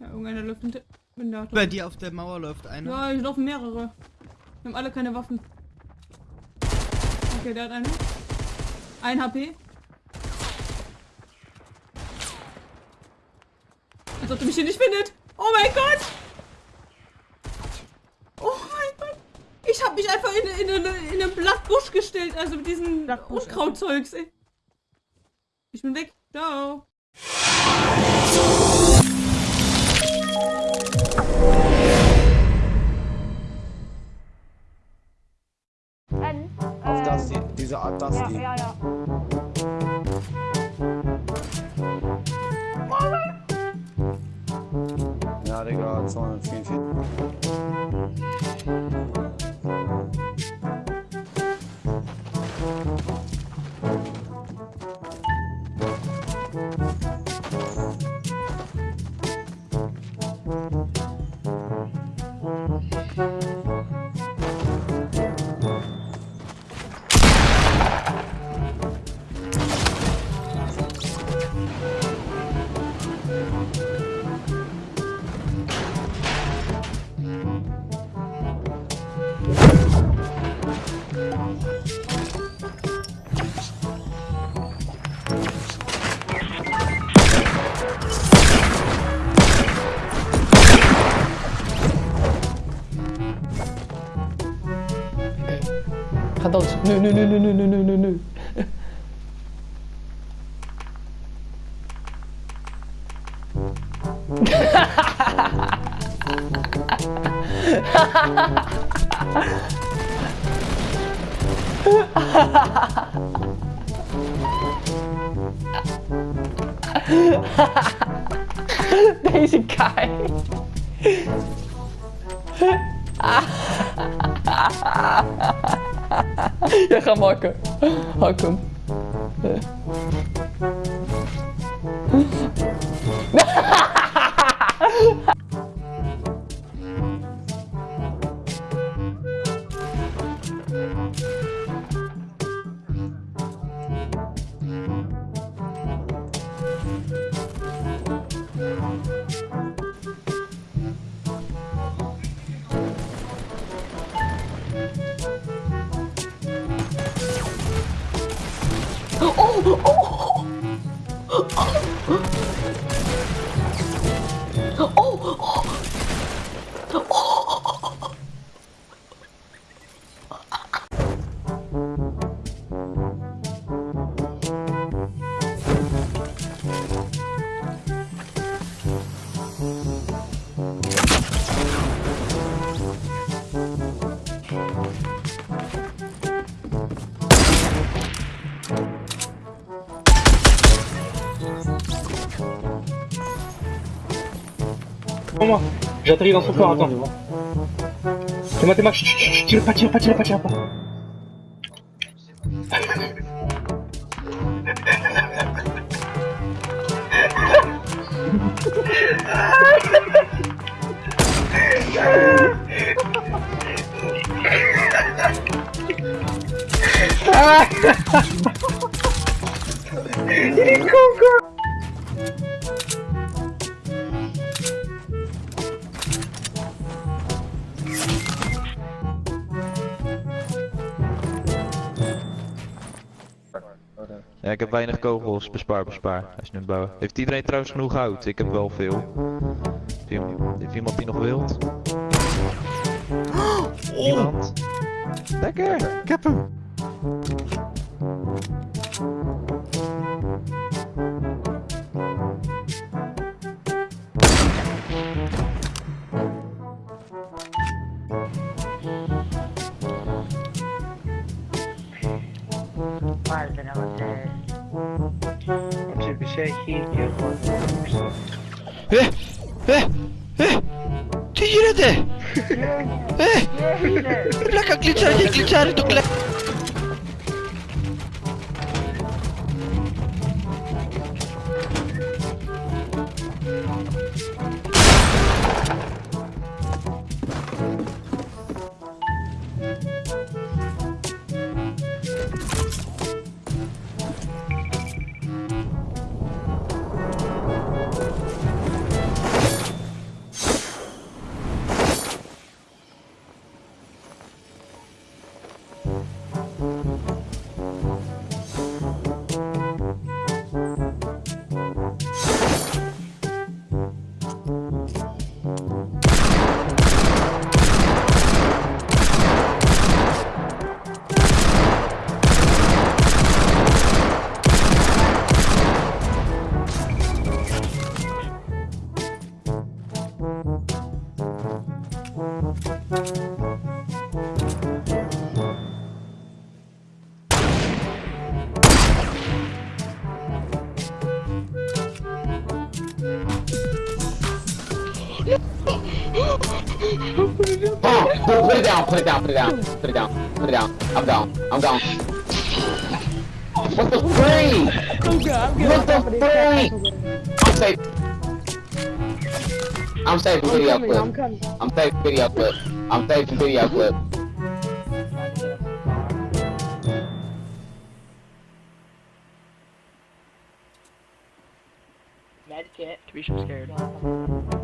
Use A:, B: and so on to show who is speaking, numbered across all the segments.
A: Ja, irgendeiner läuft hinter.
B: Bei dir auf der Mauer läuft einer.
A: Ja, hier laufen mehrere. Wir haben alle keine Waffen. Okay, der hat eine. Ein HP. Als ob du mich hier nicht findet. Oh mein Gott! Oh mein Gott! Ich habe mich einfach in, in, in, in einen Blattbusch gestellt, also mit diesen
C: Blattbusch,
A: Unkrautzeugs, ey. Ich bin weg. Ciao.
C: N.
D: Auf
C: äh,
D: das, die, diese Art, das,
C: Ja,
D: die.
C: ja, ja.
D: Ja, Digga, 244.
E: 받아오지. 누누누누누누누누. Daisy Kai. Ah. Jij gaat makken. Hak hem. Eh.
F: Pour moi, j'atterris dans son corps, attends. C'est moi, t'es moi, chut, tire pas, tire pas, tire pas, tire pas.
G: Ja, ik heb weinig kogels. Bespaar, bespaar. Hij is nu aan het bouwen. Heeft iedereen trouwens genoeg hout? Ik heb wel veel. Heeft iemand- die nog wilt? Niemand? Lekker!
B: Ik heb hem. Eh! Eh! Eh! Ty gör det! Eh! Blacka glitchar, glitchar, glitchar!
H: Oh, put it down, put it down, put it down, put it down, put it down. I'm gone, I'm gone. What the freak? What the freak? I'm safe. I'm safe video clip. I'm safe video clip. I'm safe video clip.
I: Tarisha, I'm scared.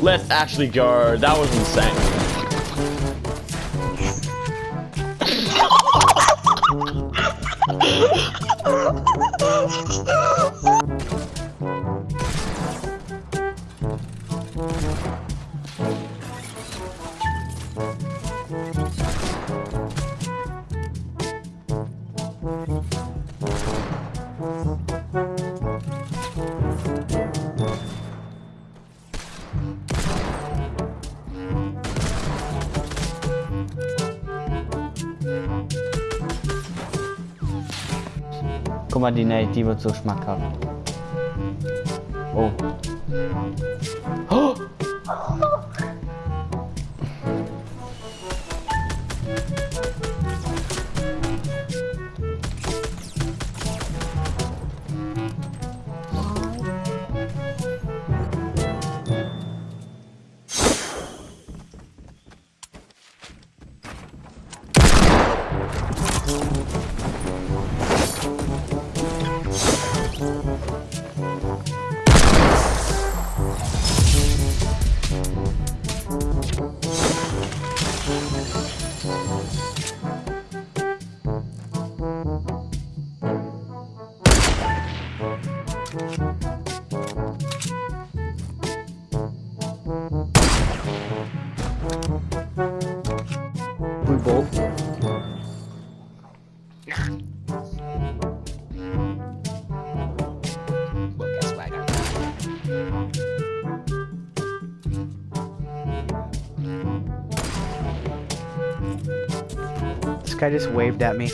J: Let's actually go. That was insane.
I: Guck mal, die Nate, die wird so schmackhaft. Oh. oh.
K: guy just waved at me.